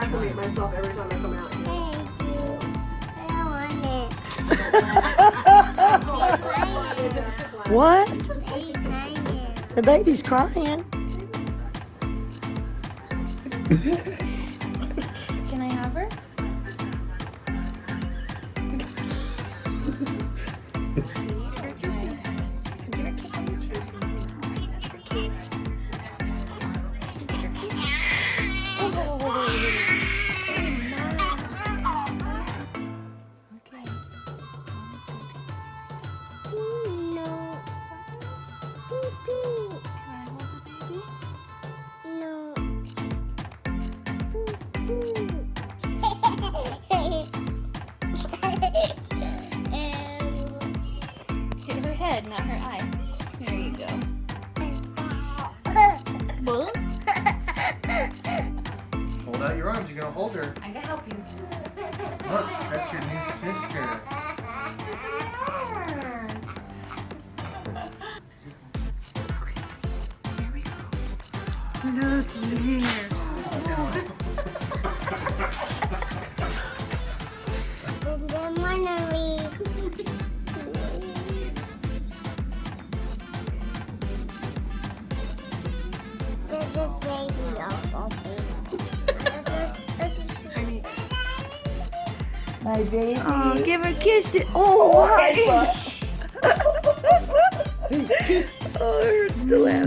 acclimate myself every time I come out. Thank you. I don't want it. What? The baby's crying. Can I have her? Bull? Hold out your arms. You're gonna hold her. I can help you. Look, that's your new sister. And My baby. Oh, give a kiss. Oh, wow. Kiss. Oh, the laugh.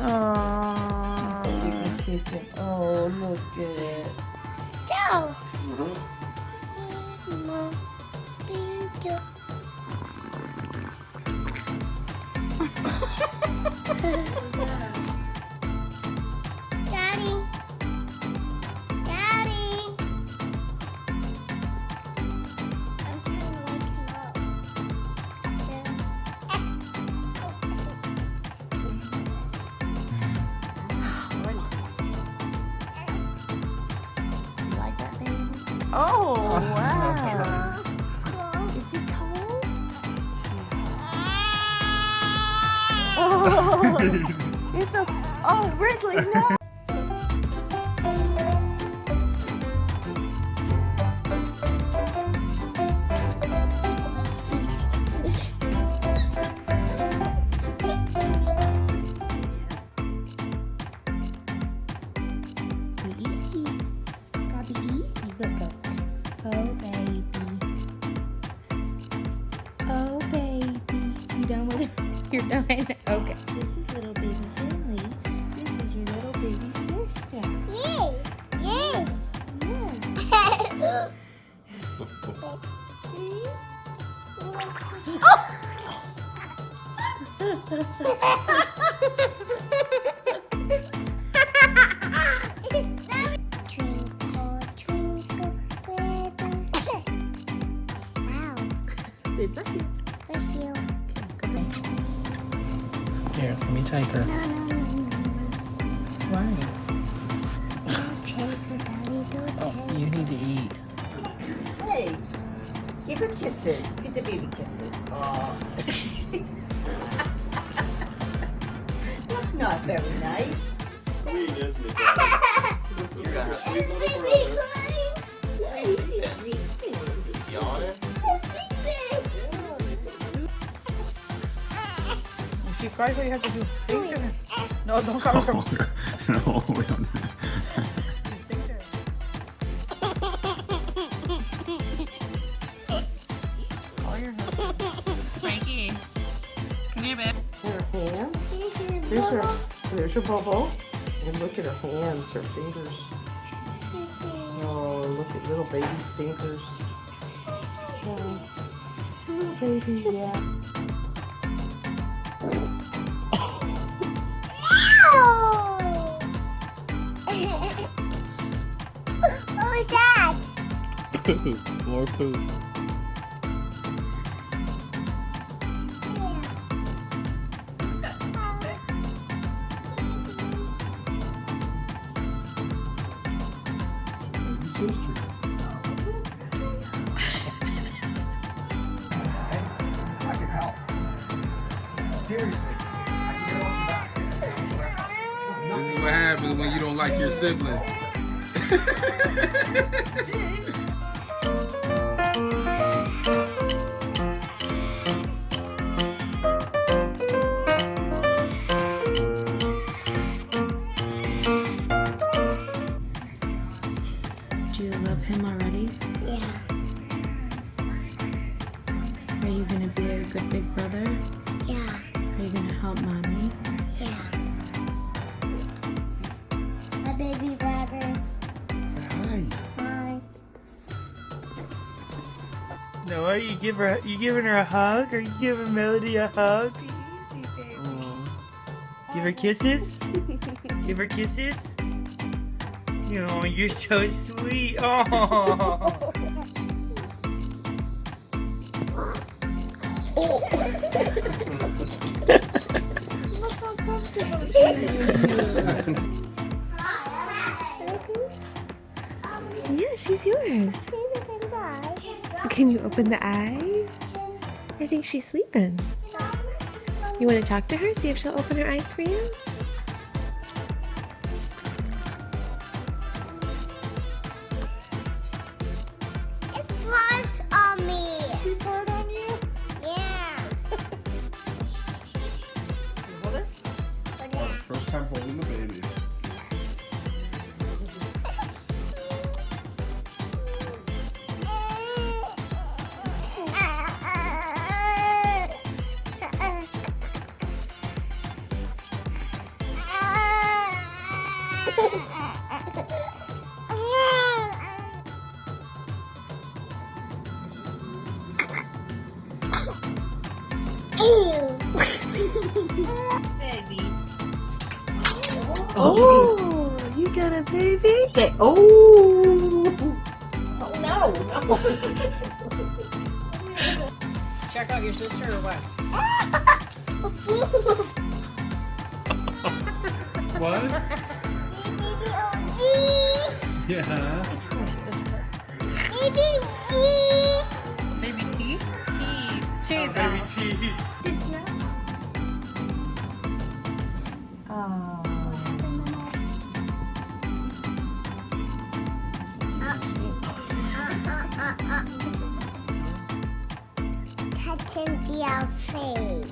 Oh. Give her a kiss. Oh, look at it. Go. Uh-huh. Mama, baby. Oh, wow. Is it cold? Oh, it's a. Oh, Ridley, no. Done with it? You're done? Okay. This is little baby Finley. This is your little baby sister. Yay! Yes! Yes. Twinkle, Why? take it, Daddy, don't Oh, take you need to eat. Hey, give her kisses. Give the baby kisses. Oh. That's not very nice. Sweet, isn't it, Daddy? You got your sweet little brother. She's sleeping. He's yawning. If she cries, what you have to do? Sing her. No, don't cover her. Oh, no, we don't. Frankie. Come here, babe. Her hands. Here's her. There's your bubble. And look at her hands, her fingers. Oh, look at little baby fingers. Oh, little baby, yeah. Your back. This is what happens when you don't like your sibling. gonna be a good big brother? Yeah. Are you gonna help mommy? Yeah. My baby brother. Hi. Hi. Noah, you give her you giving her a hug? Are you giving Melody a hug? Give her kisses? Give her kisses? Oh, you're so sweet. Oh. Yeah, she's yours. Can you open the eye? I think she's sleeping. You want to talk to her? See if she'll open her eyes for you? Oh, you got a baby? Say, oh. oh no. Check out your sister or what? What? Yeah. Baby G. Baby teeth? Cheese. Oh, cheese. Baby cheese. Touching their face.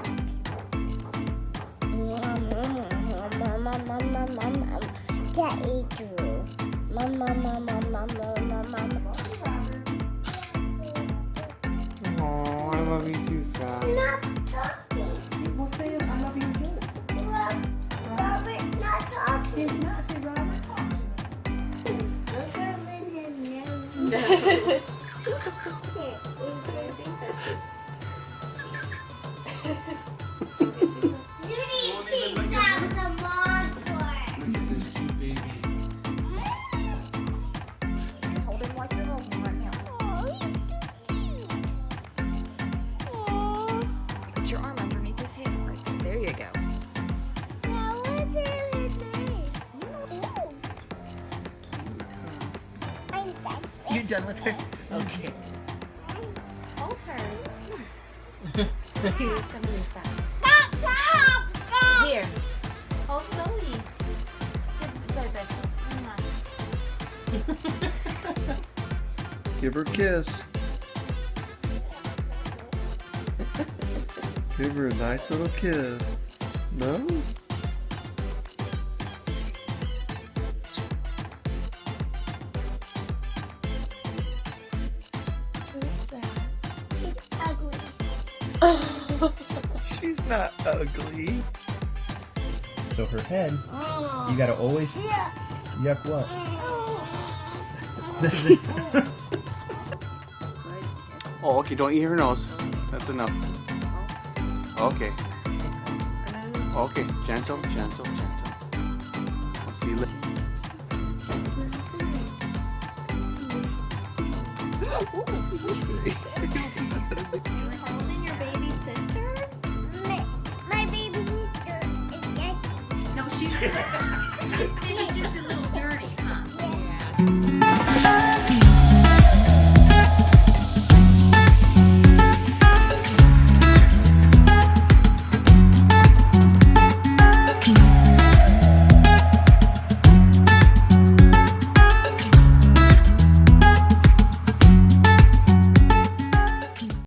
Get it through. Mama, mama, mama, mama, mama. Oh, I love you too, Scott. Not You done with her? Okay. Hold her. Here's some of that. Stop, stop, stop. Here. Hold Zoe. Zoe back. Give her a kiss. Give her a nice little kiss. No? She's not ugly. So her head, you gotta always. Yeah. Yuck what? Oh, okay. Don't eat her nose. That's enough. Okay. Okay. Gentle, gentle, gentle. I'll see you later.